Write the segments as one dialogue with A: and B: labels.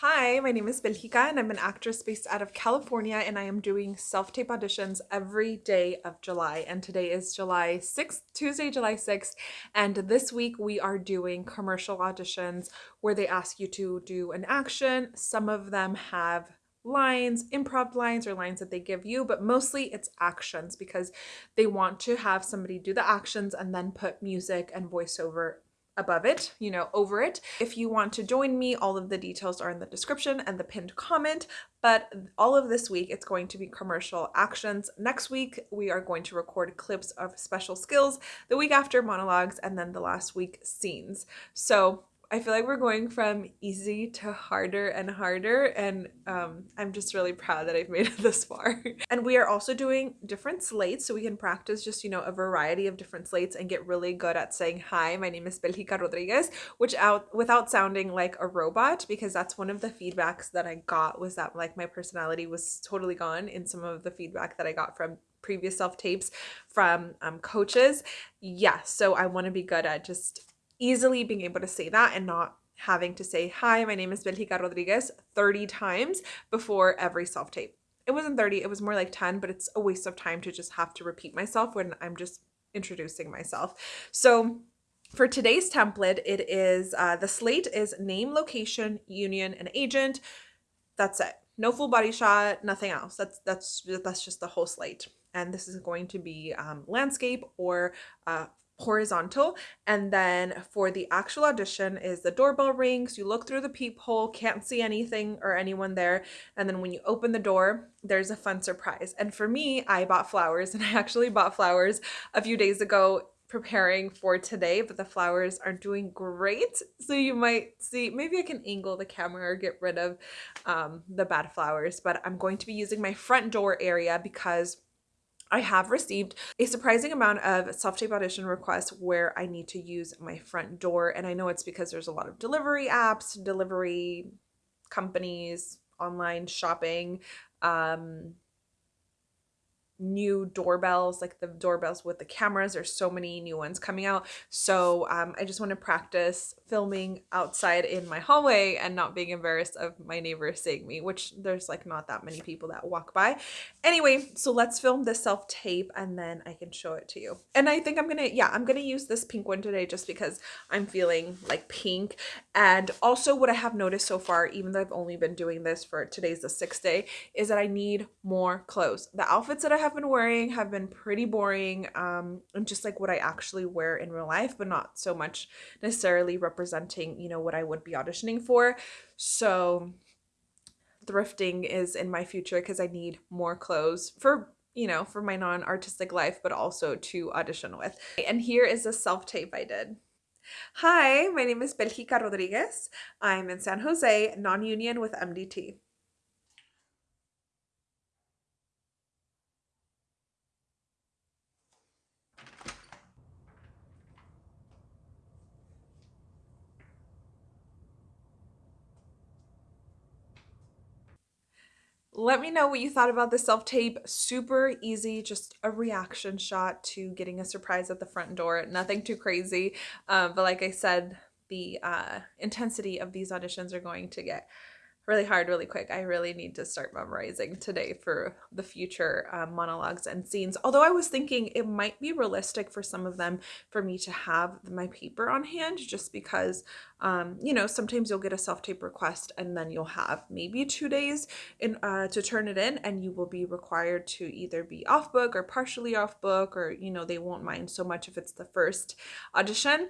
A: Hi, my name is Belgica and I'm an actress based out of California and I am doing self-tape auditions every day of July and today is July 6th, Tuesday, July 6th and this week we are doing commercial auditions where they ask you to do an action. Some of them have lines, improv lines or lines that they give you, but mostly it's actions because they want to have somebody do the actions and then put music and voiceover above it, you know, over it. If you want to join me, all of the details are in the description and the pinned comment. But all of this week, it's going to be commercial actions. Next week, we are going to record clips of special skills. The week after, monologues, and then the last week, scenes. So I feel like we're going from easy to harder and harder and um, I'm just really proud that I've made it this far. and we are also doing different slates so we can practice just, you know, a variety of different slates and get really good at saying, hi, my name is Belgica Rodriguez, which out without sounding like a robot because that's one of the feedbacks that I got was that like my personality was totally gone in some of the feedback that I got from previous self tapes from um, coaches. Yeah, so I want to be good at just easily being able to say that and not having to say, hi, my name is Belgica Rodriguez 30 times before every self-tape. It wasn't 30, it was more like 10, but it's a waste of time to just have to repeat myself when I'm just introducing myself. So for today's template, it is, uh, the slate is name, location, union, and agent. That's it. No full body shot, nothing else. That's, that's, that's just the whole slate. And this is going to be um, landscape or uh, horizontal and then for the actual audition is the doorbell rings you look through the peephole can't see anything or anyone there and then when you open the door there's a fun surprise. And for me I bought flowers and I actually bought flowers a few days ago preparing for today but the flowers are doing great. So you might see maybe I can angle the camera or get rid of um, the bad flowers but I'm going to be using my front door area because I have received a surprising amount of self-tape audition requests where I need to use my front door. And I know it's because there's a lot of delivery apps, delivery companies, online shopping, um, new doorbells like the doorbells with the cameras there's so many new ones coming out. So um, i just want to practice filming outside in my hallway and not being embarrassed of my neighbors seeing me which there's like not that many people that walk by. Anyway so let's film this self tape and then i can show it to you. And i think i'm gonna yeah i'm gonna use this pink one today just because i'm feeling like pink. And also what i have noticed so far even though i've only been doing this for today's the sixth day is that i need more clothes. The outfits that i have have been wearing have been pretty boring um, and just like what I actually wear in real life, but not so much necessarily representing, you know, what I would be auditioning for. So thrifting is in my future because I need more clothes for you know, for my non-artistic life, but also to audition with. And here is a self-tape I did. Hi, my name is Belgica Rodriguez. I'm in San Jose, non-union with MDT. Let me know what you thought about the self-tape. Super easy, just a reaction shot to getting a surprise at the front door. Nothing too crazy. Um, but like I said, the uh, intensity of these auditions are going to get really hard really quick. I really need to start memorizing today for the future um, monologues and scenes. Although I was thinking it might be realistic for some of them for me to have my paper on hand just because, um, you know, sometimes you'll get a self-tape request and then you'll have maybe two days in uh, to turn it in and you will be required to either be off book or partially off book or, you know, they won't mind so much if it's the first audition.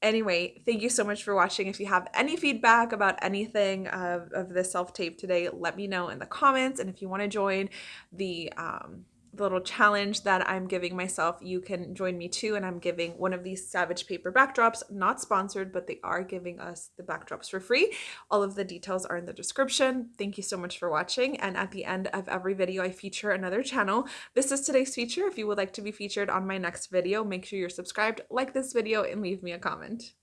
A: Anyway, thank you so much for watching. If you have any feedback about anything of, of this self-tape today, let me know in the comments. And if you want to join the um, little challenge that I'm giving myself, you can join me too. And I'm giving one of these Savage Paper backdrops, not sponsored, but they are giving us the backdrops for free. All of the details are in the description. Thank you so much for watching. And at the end of every video, I feature another channel. This is today's feature. If you would like to be featured on my next video, make sure you're subscribed, like this video, and leave me a comment.